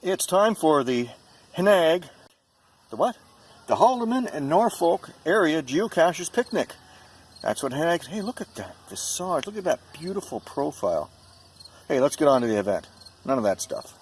It's time for the Henag, the what? The Haldimand and Norfolk area Geocaches picnic. That's what Henag's, hey look at that, the Sarge, look at that beautiful profile. Hey, let's get on to the event. None of that stuff.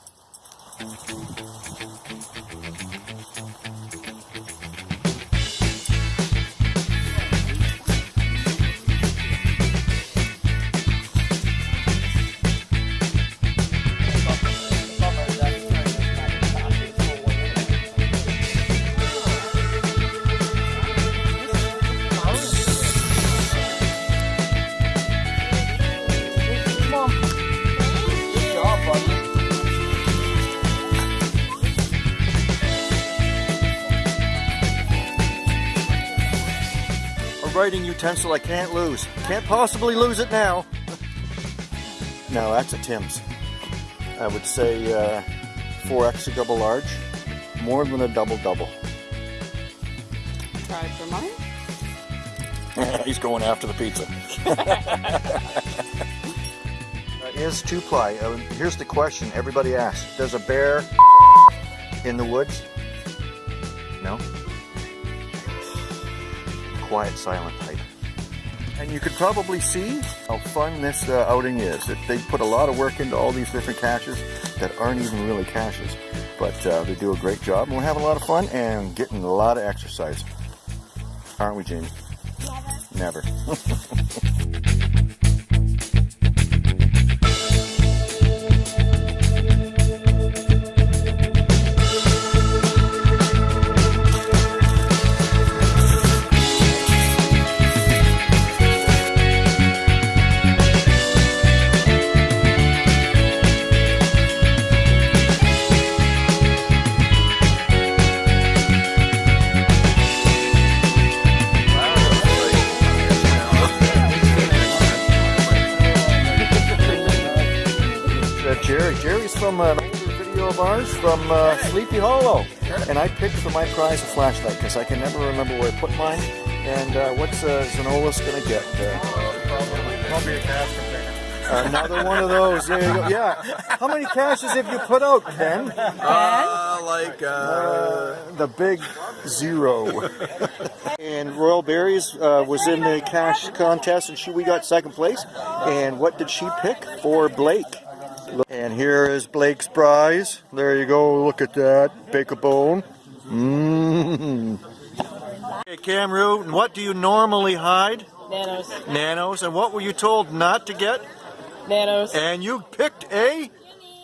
Writing utensil I can't lose. Can't possibly lose it now. no, that's a Tim's. I would say uh, 4 extra double large. More than a double double. Try for mine. He's going after the pizza. That is two ply. Uh, here's the question everybody asks Does a bear in the woods? No? Quiet, silent type. And you could probably see how fun this uh, outing is. That They put a lot of work into all these different caches that aren't even really caches. But uh, they do a great job and we're having a lot of fun and getting a lot of exercise. Aren't we, Jamie? Never. uh, Jerry's from an older video of ours from uh, Sleepy Hollow. And I picked for my prize a flashlight because I can never remember where I put mine. And uh, what's uh, Zanolis going to get? Uh, Probably a cache container. another one of those. There you go. Yeah. How many caches have you put out, Ken? Uh, like, uh, The big zero. and Royal Berries uh, was in the cache contest, and she we got second place. And what did she pick for Blake? And here is Blake's prize. There you go. Look at that. Bake a bone. Mmm. Okay, Cam Root, what do you normally hide? Nanos. Nanos. And what were you told not to get? Nanos. And you picked a?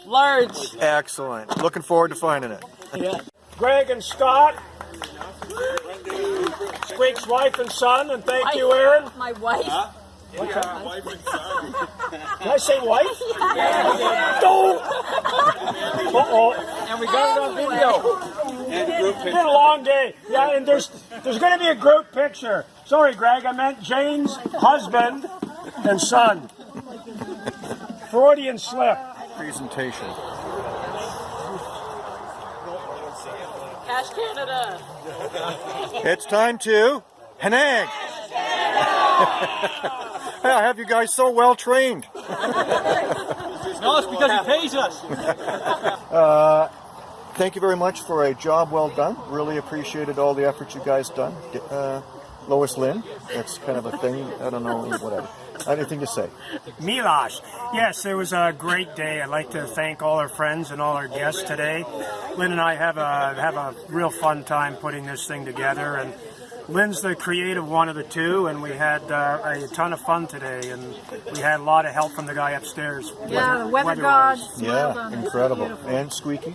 Large. Excellent. Looking forward to finding it. Yeah. Greg and Scott, Squeak's wife and son, and thank you, Aaron. My wife. Did I say wife? Don't. Uh-oh. And we got it on video. It's been a long day. Yeah, and there's there's going to be a group picture. Sorry, Greg, I meant Jane's husband and son. Freudian slip. Presentation. Cache Canada. It's time to Henag. I have you guys so well trained. No, it's because he pays us. Thank you very much for a job well done. Really appreciated all the efforts you guys done. Uh, Lois Lynn, that's kind of a thing. I don't know, whatever. Anything to say? Milosh. Yes, it was a great day. I'd like to thank all our friends and all our guests today. Lynn and I have a have a real fun time putting this thing together, and Lynn's the creative one of the two, and we had uh, a ton of fun today, and we had a lot of help from the guy upstairs. Yeah, the weather weather-wise. gods. Yeah, It's incredible. And Squeaky?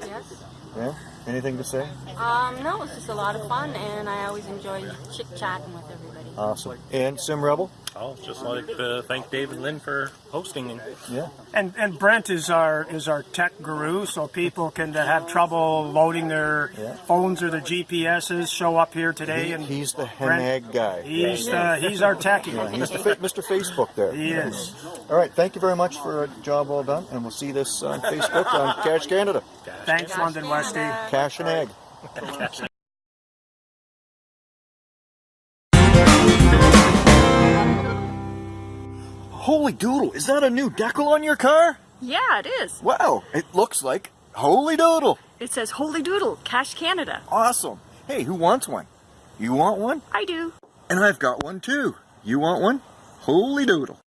Yes. Yeah? Anything to say? Um, no, it's just a lot of fun, and I always enjoy chit chatting with everybody. Awesome. And Sim Rebel? I'll just like to thank Dave and Lynn for hosting. Yeah. And and Brent is our is our tech guru, so people can uh, have trouble loading their Yeah. phones or their GPSs. Show up here today, He- and he's the Brent- Henag guy. He's uh, he's our techie. Yeah, he's the fa- Mr. Facebook there. He is. All right, thank you very much for a job well done, and we'll see this on Facebook on Cache Canada. Thanks, London Westy. Cash and egg. Holy doodle, is that a new decal on your car? Yeah, it is. Wow, it looks like Holy doodle! It says Holy Doodle, Cache Canada. Awesome. Hey, who wants one? You want one? I do. And I've got one too. You want one? Holy doodle.